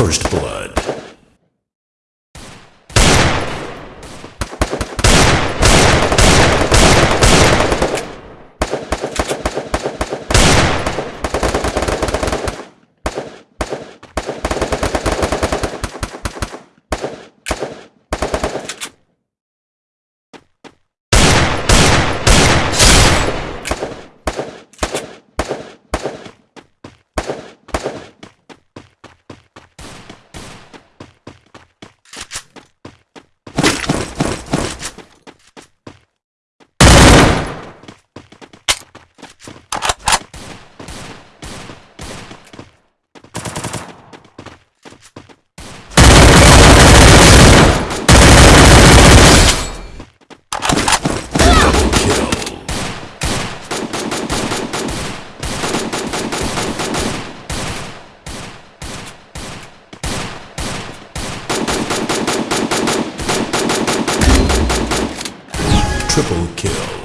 First blood. Triple kill.